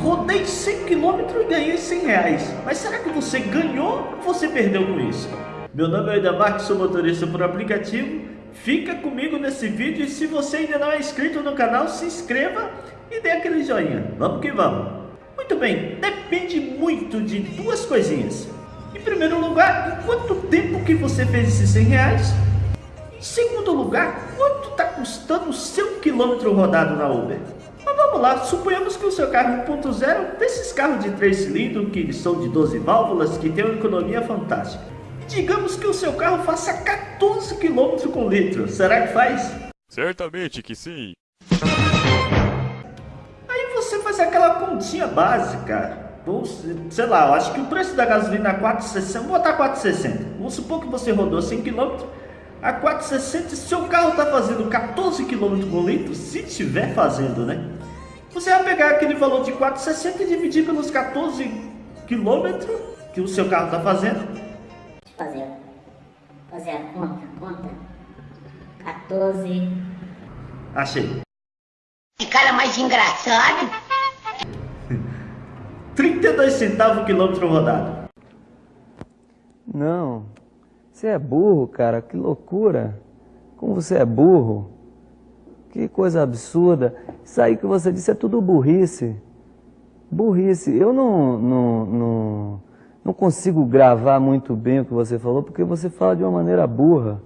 rodei 100 km e ganhei 100 reais. Mas será que você ganhou ou você perdeu com isso? Meu nome é Edamark, sou motorista por aplicativo. Fica comigo nesse vídeo e se você ainda não é inscrito no canal, se inscreva e dê aquele joinha. Vamos que vamos. Muito bem, depende muito de duas coisinhas. Em primeiro lugar, em quanto tempo que você fez esses 100 reais? Em segundo lugar, quanto está custando o seu quilômetro rodado na Uber? Vamos lá, suponhamos que o seu carro 1.0, desses carros de 3 cilindros, que são de 12 válvulas, que tem uma economia fantástica. Digamos que o seu carro faça 14 km com litro, será que faz? Certamente que sim. Aí você faz aquela continha básica, sei lá, eu acho que o preço da gasolina é 4,60, vou botar 4,60. Vamos supor que você rodou 100 km, a 4,60, seu carro está fazendo 14 km por litro, se estiver fazendo, né? Você vai pegar aquele valor de 4,60 e dividir pelos 14 km que o seu carro está fazendo. Fazer, fazer a conta, conta. 14. Achei. Que cara mais engraçado. 32 centavos o quilômetro rodado. Não, você é burro, cara, que loucura. Como você é burro. Que coisa absurda. Isso aí que você disse é tudo burrice. Burrice. Eu não, não, não, não consigo gravar muito bem o que você falou, porque você fala de uma maneira burra.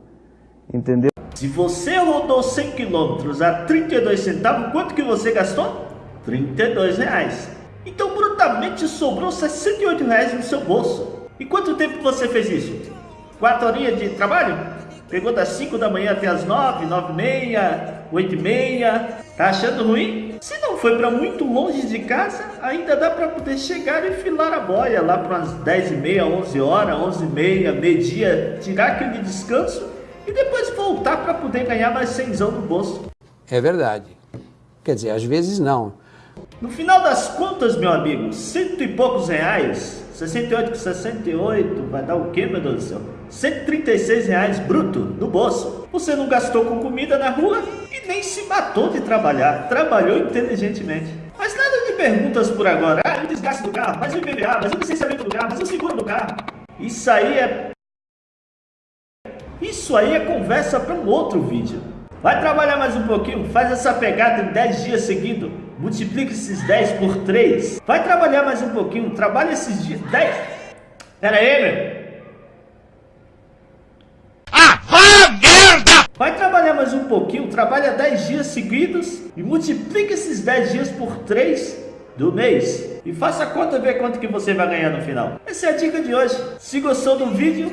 Entendeu? Se você rodou 100 km a 32 centavos, quanto que você gastou? 32 reais. Então brutamente sobrou 68 reais no seu bolso. E quanto tempo você fez isso? 4 horinhas de trabalho? Pegou das 5 da manhã até as 9, 9 e meia, 8 e meia. Tá achando ruim? Se não foi para muito longe de casa, ainda dá para poder chegar e filar a boia lá para umas 10 e meia, 11 horas, 11 e meia, meio-dia, tirar aquele descanso e depois voltar para poder ganhar mais 100 no bolso. É verdade. Quer dizer, às vezes não. No final das contas, meu amigo, cento e poucos reais, 68 com 68, vai dar o quê, meu Deus do céu? 136 reais bruto no bolso. Você não gastou com comida na rua e nem se matou de trabalhar. Trabalhou inteligentemente. Mas nada de perguntas por agora. Ah, o desgaste do carro, mas o IPVA, mas o licenciamento do carro, mas o seguro do carro. Isso aí é... Isso aí é conversa para um outro vídeo. Vai trabalhar mais um pouquinho, faz essa pegada em 10 dias seguidos. Multiplica esses 10 por 3. Vai trabalhar mais um pouquinho, trabalha esses dias. 10. Pera aí, meu. Ah, vá merda! Vai trabalhar mais um pouquinho, trabalha 10 dias seguidos e multiplica esses 10 dias por 3 do mês. E faça a conta ver quanto que você vai ganhar no final. Essa é a dica de hoje. Se gostou do vídeo,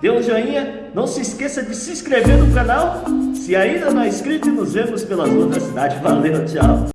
dê um joinha. Não se esqueça de se inscrever no canal. Se ainda não é inscrito, nos vemos pelas ruas da cidade. Valeu, tchau.